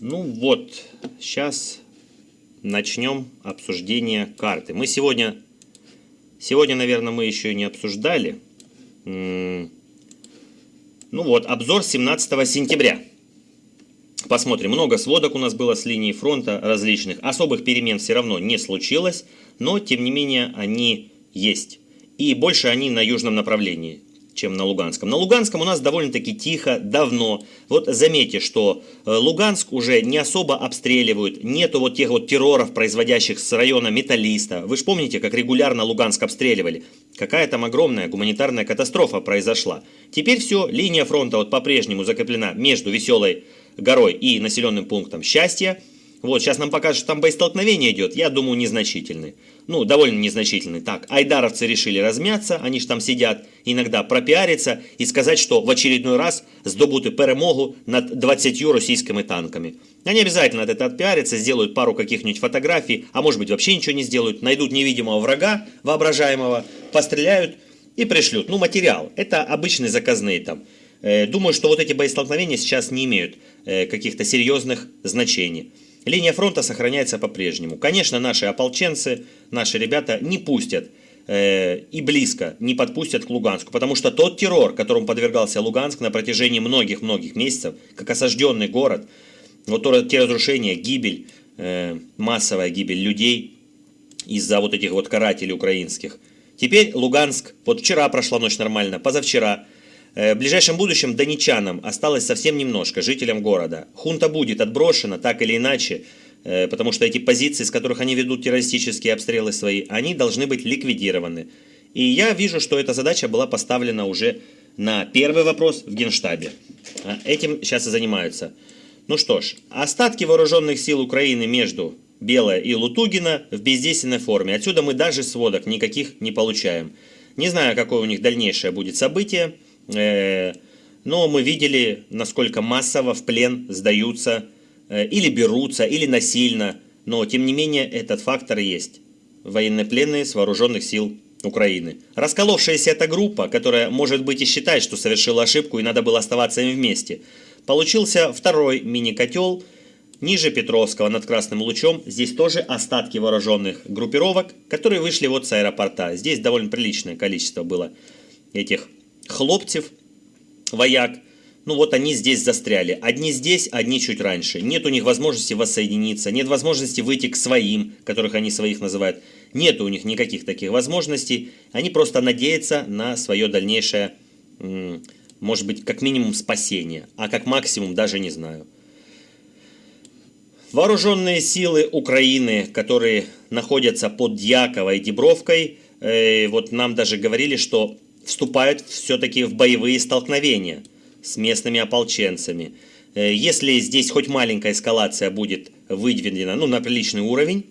Ну вот, сейчас начнем обсуждение карты. Мы сегодня, сегодня, наверное, мы еще не обсуждали. Ну вот, обзор 17 сентября. Посмотрим, много сводок у нас было с линии фронта различных. Особых перемен все равно не случилось, но тем не менее они есть. И больше они на южном направлении чем на Луганском. На Луганском у нас довольно-таки тихо, давно. Вот заметьте, что э, Луганск уже не особо обстреливают, нету вот тех вот терроров, производящих с района Металлиста. Вы же помните, как регулярно Луганск обстреливали? Какая там огромная гуманитарная катастрофа произошла. Теперь все, линия фронта вот по-прежнему закреплена между Веселой горой и населенным пунктом Счастья. Вот, сейчас нам покажут, что там боестолкновение идет, я думаю, незначительный. Ну, довольно незначительный. Так, айдаровцы решили размяться, они же там сидят, иногда пропиариться и сказать, что в очередной раз здобуты перемогу над 20 российскими танками. Они обязательно от этого отпиарятся, сделают пару каких-нибудь фотографий, а может быть вообще ничего не сделают, найдут невидимого врага воображаемого, постреляют и пришлют. Ну, материал. Это обычные заказные там. Э, думаю, что вот эти боестолкновения сейчас не имеют э, каких-то серьезных значений. Линия фронта сохраняется по-прежнему. Конечно, наши ополченцы, наши ребята не пустят э, и близко не подпустят к Луганску, потому что тот террор, которому подвергался Луганск на протяжении многих-многих месяцев, как осажденный город, вот те разрушения, гибель, э, массовая гибель людей из-за вот этих вот карателей украинских. Теперь Луганск, вот вчера прошла ночь нормально, позавчера в ближайшем будущем донечанам осталось совсем немножко, жителям города. Хунта будет отброшена так или иначе, э, потому что эти позиции, с которых они ведут террористические обстрелы свои, они должны быть ликвидированы. И я вижу, что эта задача была поставлена уже на первый вопрос в Генштабе. А, этим сейчас и занимаются. Ну что ж, остатки вооруженных сил Украины между Белая и Лутугина в бездейственной форме. Отсюда мы даже сводок никаких не получаем. Не знаю, какое у них дальнейшее будет событие. Э, но мы видели, насколько массово в плен сдаются э, или берутся, или насильно. Но, тем не менее, этот фактор есть. Военнопленные с вооруженных сил Украины. Расколовшаяся эта группа, которая, может быть, и считает, что совершила ошибку и надо было оставаться им вместе, получился второй мини-котел ниже Петровского над Красным Лучом. Здесь тоже остатки вооруженных группировок, которые вышли вот с аэропорта. Здесь довольно приличное количество было этих хлопцев, вояк, ну вот они здесь застряли. Одни здесь, одни чуть раньше. Нет у них возможности воссоединиться, нет возможности выйти к своим, которых они своих называют. Нет у них никаких таких возможностей. Они просто надеются на свое дальнейшее, может быть, как минимум спасение, а как максимум даже не знаю. Вооруженные силы Украины, которые находятся под Дьяковой и Дебровкой, э, вот нам даже говорили, что вступают все-таки в боевые столкновения с местными ополченцами. Э, если здесь хоть маленькая эскалация будет выдвинена ну, на приличный уровень,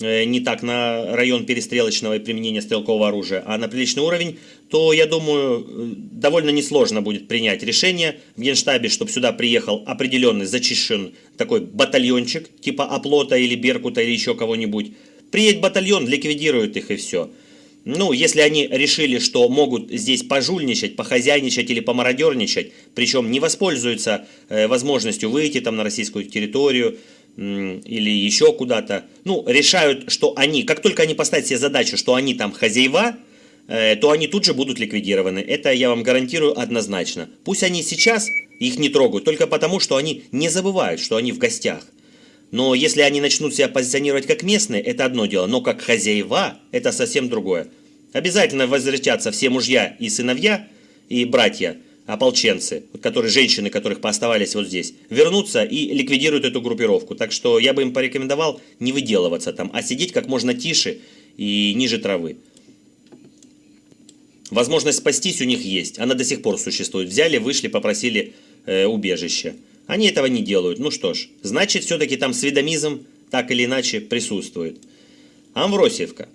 э, не так на район перестрелочного и применения стрелкового оружия, а на приличный уровень, то, я думаю, э, довольно несложно будет принять решение в Генштабе, чтобы сюда приехал определенный, зачищен такой батальончик, типа Оплота или Беркута или еще кого-нибудь. Приедет батальон, ликвидирует их и все. Ну, если они решили, что могут здесь пожульничать, похозяйничать или помародерничать, причем не воспользуются э, возможностью выйти там на российскую территорию э, или еще куда-то, ну, решают, что они, как только они поставят себе задачу, что они там хозяева, э, то они тут же будут ликвидированы. Это я вам гарантирую однозначно. Пусть они сейчас их не трогают, только потому, что они не забывают, что они в гостях. Но если они начнут себя позиционировать как местные, это одно дело, но как хозяева, это совсем другое. Обязательно возвратятся все мужья и сыновья, и братья, ополченцы, которые, женщины, которых пооставались вот здесь, вернутся и ликвидируют эту группировку. Так что я бы им порекомендовал не выделываться там, а сидеть как можно тише и ниже травы. Возможность спастись у них есть, она до сих пор существует. Взяли, вышли, попросили э, убежище. Они этого не делают. Ну что ж, значит, все-таки там сведомизм так или иначе присутствует. Амвросиевка.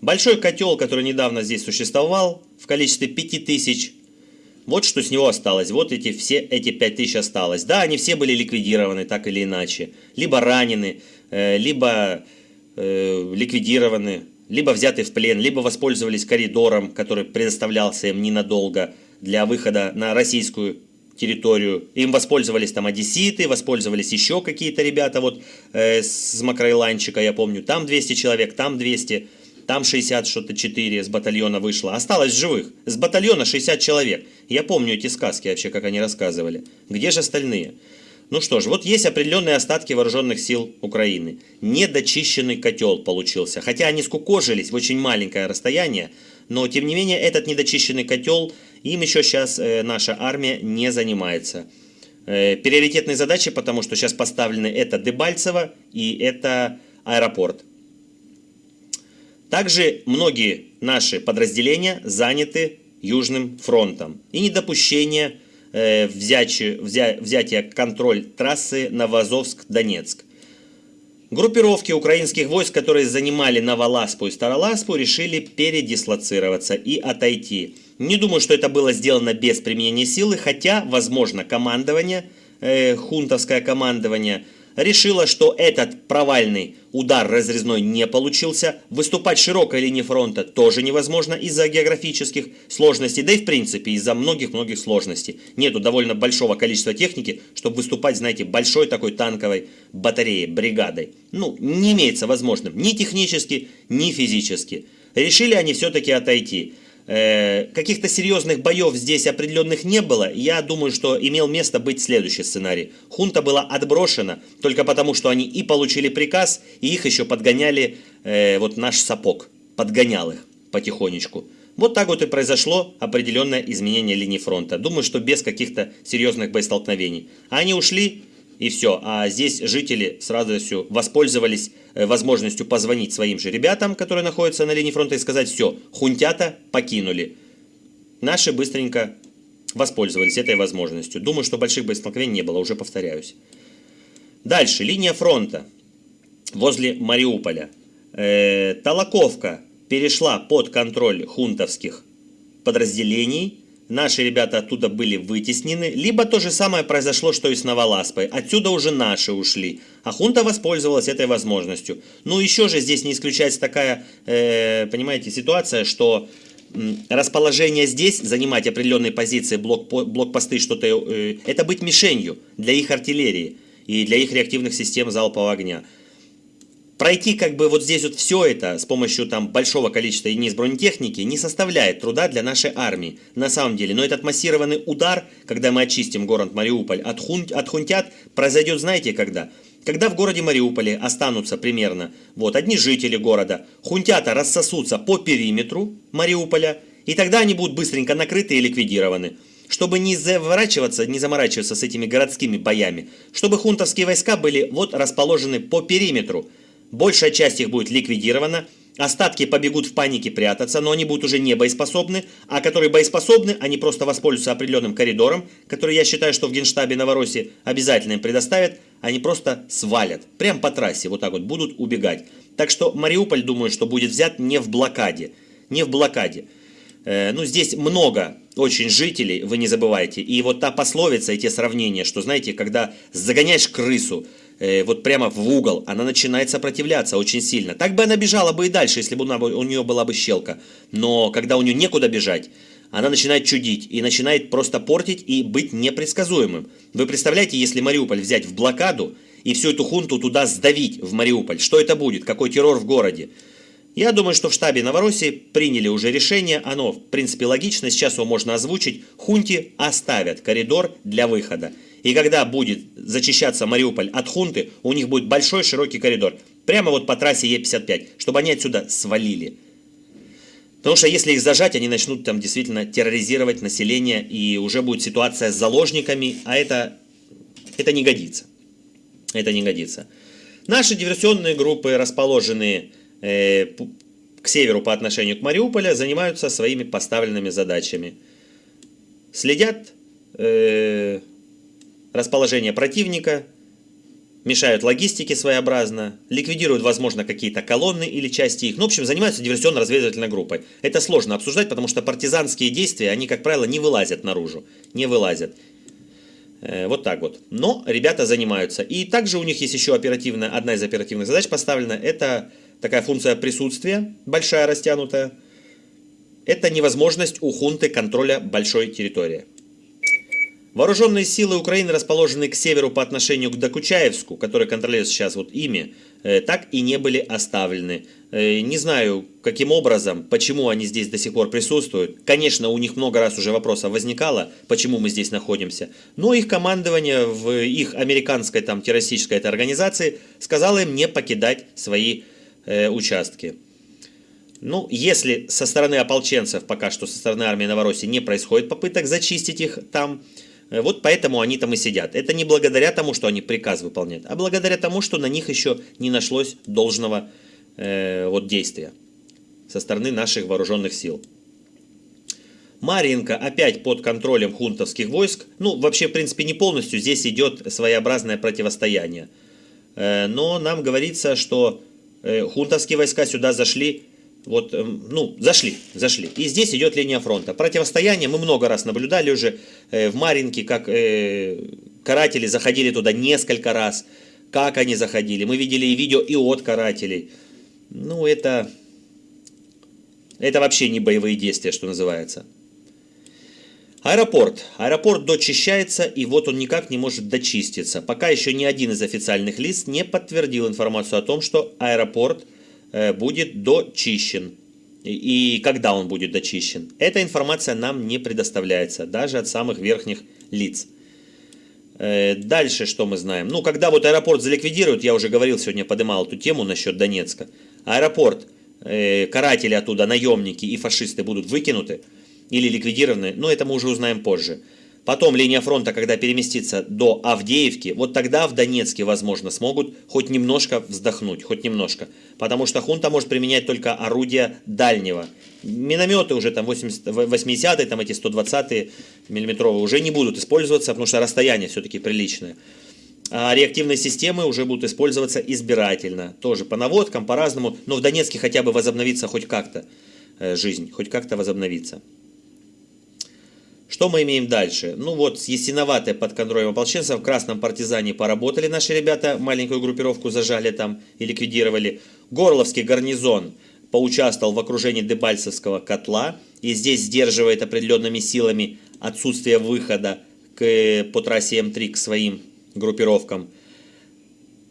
Большой котел, который недавно здесь существовал, в количестве 5000. Вот что с него осталось. Вот эти все эти 5000 осталось. Да, они все были ликвидированы так или иначе. Либо ранены, э, либо э, ликвидированы, либо взяты в плен, либо воспользовались коридором, который предоставлялся им ненадолго для выхода на российскую территорию. Им воспользовались там одесситы, воспользовались еще какие-то ребята вот э, с Макроиланчика, я помню. Там 200 человек, там 200, там 60 что-то 4 с батальона вышло. Осталось живых. С батальона 60 человек. Я помню эти сказки вообще, как они рассказывали. Где же остальные? Ну что ж, вот есть определенные остатки вооруженных сил Украины. Недочищенный котел получился. Хотя они скукожились в очень маленькое расстояние, но тем не менее этот недочищенный котел, им еще сейчас э, наша армия не занимается. Э, приоритетные задачи, потому что сейчас поставлены это Дебальцево и это аэропорт. Также многие наши подразделения заняты Южным фронтом. И недопущение Э, взятие, взя, взятие контроль трассы Новозовск-Донецк. Группировки украинских войск, которые занимали Новоласпу и Староласпу, решили передислоцироваться и отойти. Не думаю, что это было сделано без применения силы, хотя, возможно, командование, э, хунтовское командование – решила, что этот провальный удар разрезной не получился, выступать широкой линии фронта тоже невозможно из-за географических сложностей, да и в принципе из-за многих-многих сложностей. Нету довольно большого количества техники, чтобы выступать, знаете, большой такой танковой батареей, бригадой. Ну, не имеется возможным ни технически, ни физически. Решили они все-таки отойти. Э, каких-то серьезных боев здесь определенных не было. Я думаю, что имел место быть следующий сценарий. Хунта была отброшена только потому, что они и получили приказ, и их еще подгоняли э, вот наш сапог. Подгонял их потихонечку. Вот так вот и произошло определенное изменение линии фронта. Думаю, что без каких-то серьезных боестолкновений. Они ушли, и все. А здесь жители сразу все воспользовались э, возможностью позвонить своим же ребятам, которые находятся на линии фронта, и сказать, все, хунтята покинули. Наши быстренько воспользовались этой возможностью. Думаю, что больших боестолкновений не было, уже повторяюсь. Дальше, линия фронта возле Мариуполя. Э, Толоковка перешла под контроль хунтовских подразделений наши ребята оттуда были вытеснены, либо то же самое произошло, что и с Новоласпой. Отсюда уже наши ушли, а хунта воспользовалась этой возможностью. Ну, еще же здесь не исключается такая, э, понимаете, ситуация, что расположение здесь, занимать определенные позиции, блок, блокпосты, что-то, э, это быть мишенью для их артиллерии и для их реактивных систем залпового огня пройти как бы вот здесь вот все это с помощью там большого количества единиц бронетехники не составляет труда для нашей армии на самом деле. Но этот массированный удар, когда мы очистим город Мариуполь от, хун, от хунтят, произойдет знаете когда? Когда в городе Мариуполе останутся примерно вот одни жители города, хунтята рассосутся по периметру Мариуполя, и тогда они будут быстренько накрыты и ликвидированы чтобы не заворачиваться, не заморачиваться с этими городскими боями, чтобы хунтовские войска были вот расположены по периметру, Большая часть их будет ликвидирована, остатки побегут в панике прятаться, но они будут уже не боеспособны, а которые боеспособны, они просто воспользуются определенным коридором, который я считаю, что в Генштабе Новороссии обязательно им предоставят, они просто свалят, прям по трассе вот так вот будут убегать. Так что Мариуполь, думаю, что будет взят не в блокаде, не в блокаде. Э, ну, здесь много очень жителей, вы не забывайте. И вот та пословица, эти сравнения, что, знаете, когда загоняешь крысу, э, вот прямо в угол, она начинает сопротивляться очень сильно. Так бы она бежала бы и дальше, если бы у нее была бы щелка. Но когда у нее некуда бежать, она начинает чудить и начинает просто портить и быть непредсказуемым. Вы представляете, если Мариуполь взять в блокаду и всю эту хунту туда сдавить в Мариуполь, что это будет? Какой террор в городе? Я думаю, что в штабе Новороссии приняли уже решение, оно в принципе логично, сейчас его можно озвучить. Хунти оставят коридор для выхода. И когда будет зачищаться Мариуполь от хунты, у них будет большой широкий коридор. Прямо вот по трассе Е55, чтобы они отсюда свалили. Потому что если их зажать, они начнут там действительно терроризировать население, и уже будет ситуация с заложниками, а это, это не годится. Это не годится. Наши диверсионные группы, расположенные э, к северу по отношению к Мариуполю, занимаются своими поставленными задачами. Следят э, расположение противника, мешают логистике своеобразно, ликвидируют, возможно, какие-то колонны или части их. Ну, в общем, занимаются диверсионно-разведывательной группой. Это сложно обсуждать, потому что партизанские действия, они, как правило, не вылазят наружу. Не вылазят. Э, вот так вот. Но ребята занимаются. И также у них есть еще оперативная, одна из оперативных задач поставлена. Это такая функция присутствия, большая, растянутая. Это невозможность у хунты контроля большой территории. Вооруженные силы Украины, расположенные к северу по отношению к Докучаевску, который контролируется сейчас вот ими, э, так и не были оставлены. Э, не знаю, каким образом, почему они здесь до сих пор присутствуют. Конечно, у них много раз уже вопросов возникало, почему мы здесь находимся. Но их командование в их американской там террористической этой организации сказало им не покидать свои э, участки. Ну, если со стороны ополченцев, пока что со стороны армии Новороссии не происходит попыток зачистить их там, э, вот поэтому они там и сидят. Это не благодаря тому, что они приказ выполняют, а благодаря тому, что на них еще не нашлось должного э, вот действия со стороны наших вооруженных сил. Маринка опять под контролем хунтовских войск. Ну, вообще, в принципе, не полностью. Здесь идет своеобразное противостояние. Э, но нам говорится, что э, хунтовские войска сюда зашли вот, эм, ну, зашли, зашли. И здесь идет линия фронта. Противостояние мы много раз наблюдали уже э, в Маринке, как э, каратели заходили туда несколько раз. Как они заходили. Мы видели и видео и от карателей. Ну, это... Это вообще не боевые действия, что называется. Аэропорт. Аэропорт дочищается, и вот он никак не может дочиститься. Пока еще ни один из официальных лиц не подтвердил информацию о том, что аэропорт – будет дочищен. И когда он будет дочищен. Эта информация нам не предоставляется, даже от самых верхних лиц. Э, дальше что мы знаем? Ну, когда вот аэропорт заликвидируют, я уже говорил сегодня, поднимал эту тему насчет Донецка. Аэропорт, э, каратели оттуда, наемники и фашисты будут выкинуты или ликвидированы, но это мы уже узнаем позже. Потом линия фронта, когда переместится до Авдеевки, вот тогда в Донецке, возможно, смогут хоть немножко вздохнуть, хоть немножко. Потому что хунта может применять только орудия дальнего. Минометы уже там 80-е, там эти 120-е миллиметровые уже не будут использоваться, потому что расстояние все-таки приличное. А реактивные системы уже будут использоваться избирательно. Тоже по наводкам, по-разному. Но в Донецке хотя бы возобновится хоть как-то э, жизнь, хоть как-то возобновится. Что мы имеем дальше? Ну вот, с Ясиноватой под контролем ополченцев в Красном партизане поработали наши ребята, маленькую группировку зажали там и ликвидировали. Горловский гарнизон поучаствовал в окружении Дебальцевского котла и здесь сдерживает определенными силами отсутствие выхода к, по трассе М3 к своим группировкам.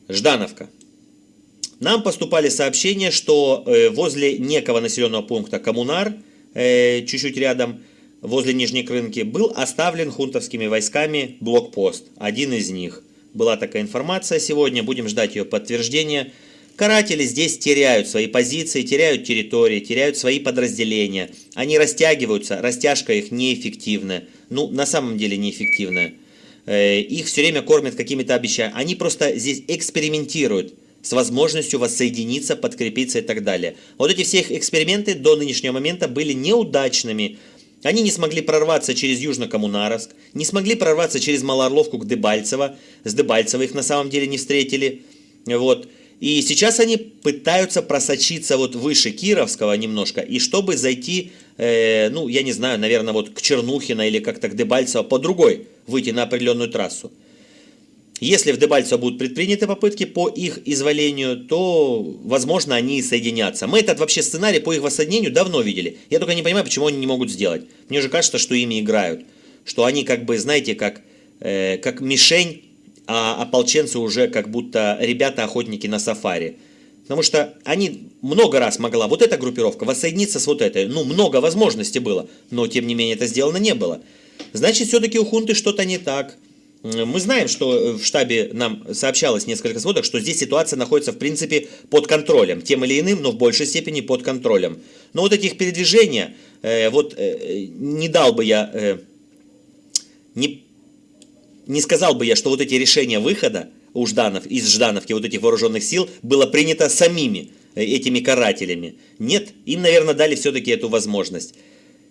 Ждановка. Нам поступали сообщения, что э, возле некого населенного пункта Коммунар, э, чуть-чуть рядом, возле Нижней Крынки был оставлен хунтовскими войсками блокпост, один из них. Была такая информация сегодня, будем ждать ее подтверждения. Каратели здесь теряют свои позиции, теряют территории, теряют свои подразделения. Они растягиваются, растяжка их неэффективная. Ну, на самом деле неэффективная. Э, их все время кормят какими-то обещаниями. Они просто здесь экспериментируют с возможностью воссоединиться, подкрепиться и так далее. Вот эти все их эксперименты до нынешнего момента были неудачными. Они не смогли прорваться через Южно-Коммунаровск, не смогли прорваться через Малоорловку к Дебальцево. С Дебальцево их на самом деле не встретили. Вот. И сейчас они пытаются просочиться вот выше Кировского немножко, и чтобы зайти, э, ну, я не знаю, наверное, вот к Чернухино или как-то к Дебальцево по другой, выйти на определенную трассу. Если в Дебальцево будут предприняты попытки по их изволению, то, возможно, они и соединятся. Мы этот вообще сценарий по их воссоединению давно видели. Я только не понимаю, почему они не могут сделать. Мне же кажется, что ими играют. Что они как бы, знаете, как, э, как мишень, а ополченцы уже как будто ребята-охотники на сафари. Потому что они много раз могла, вот эта группировка, воссоединиться с вот этой. Ну, много возможностей было, но тем не менее это сделано не было. Значит, все-таки у хунты что-то не так. Мы знаем, что э, в штабе нам сообщалось несколько сводок, что здесь ситуация находится в принципе под контролем, тем или иным, но в большей степени под контролем. Но вот этих передвижения, э, вот э, не дал бы я, э, не, не сказал бы я, что вот эти решения выхода у Жданов, из Ждановки вот этих вооруженных сил было принято самими э, этими карателями. Нет, им, наверное, дали все-таки эту возможность.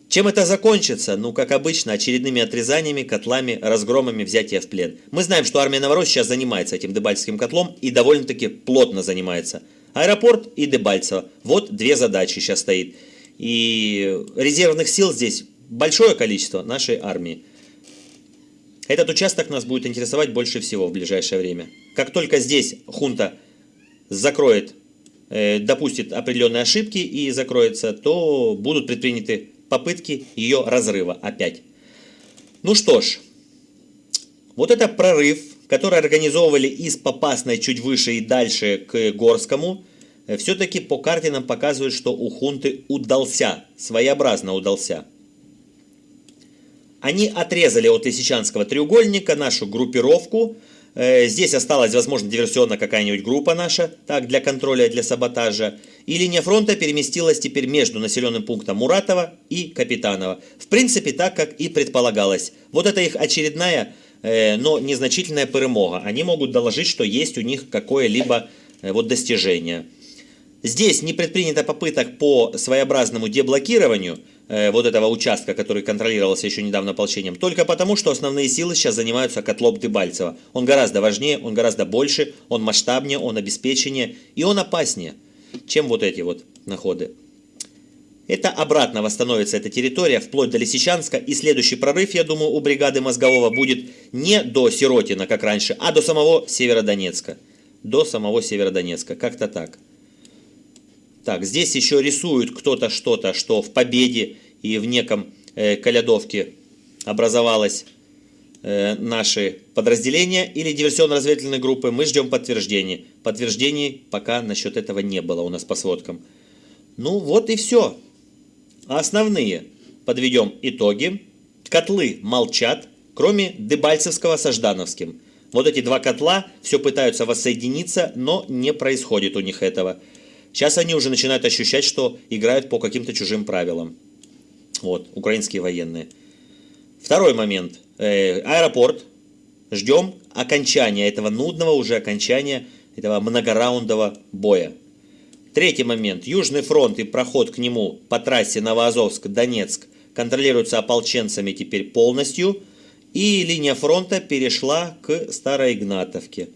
Чем это закончится? Ну, как обычно, очередными отрезаниями, котлами, разгромами, взятия в плен. Мы знаем, что армия Новороссии сейчас занимается этим Дебальцевским котлом и довольно-таки плотно занимается. Аэропорт и Дебальцево. Вот две задачи сейчас стоит. И резервных сил здесь большое количество нашей армии. Этот участок нас будет интересовать больше всего в ближайшее время. Как только здесь хунта закроет, э, допустит определенные ошибки и закроется, то будут предприняты попытки ее разрыва опять. Ну что ж, Вот это прорыв, который организовывали из Попасной чуть выше и дальше к Горскому. Э, Все-таки по карте нам показывают, что у хунты удался, своеобразно удался. Они отрезали от Лисичанского треугольника нашу группировку. Э, здесь осталась, возможно, диверсионная какая-нибудь группа наша, так, для контроля, для саботажа. И линия фронта переместилась теперь между населенным пунктом Муратова и Капитанова. В принципе, так, как и предполагалось. Вот это их очередная, э, но незначительная перемога. Они могут доложить, что есть у них какое-либо э, вот достижение. Здесь не предпринято попыток по своеобразному деблокированию э, вот этого участка, который контролировался еще недавно ополчением, только потому, что основные силы сейчас занимаются котлом Дебальцева. Он гораздо важнее, он гораздо больше, он масштабнее, он обеспеченнее и он опаснее, чем вот эти вот находы. Это обратно восстановится эта территория вплоть до Лисичанска, и следующий прорыв, я думаю, у бригады Мозгового будет не до Сиротина, как раньше, а до самого Северодонецка. До самого Северодонецка, как-то так. Так, здесь еще рисуют кто-то что-то, что в Победе и в неком э, Калядовке образовалось наши подразделения или диверсионно-разведывательные группы. Мы ждем подтверждений. Подтверждений пока насчет этого не было у нас по сводкам. Ну вот и все. Основные. Подведем итоги. Котлы молчат, кроме Дебальцевского со Ждановским. Вот эти два котла все пытаются воссоединиться, но не происходит у них этого. Сейчас они уже начинают ощущать, что играют по каким-то чужим правилам. Вот, украинские военные. Второй момент. Э, аэропорт. Ждем окончания этого нудного уже окончания этого многораундового боя. Третий момент. Южный фронт и проход к нему по трассе Новоазовск-Донецк контролируются ополченцами теперь полностью. И линия фронта перешла к Староигнатовке.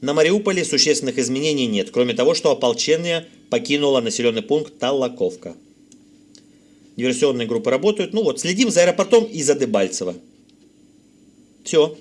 На Мариуполе существенных изменений нет, кроме того, что ополчение покинуло населенный пункт Талаковка. Диверсионные группы работают. Ну вот, следим за аэропортом и за Дебальцево. Все.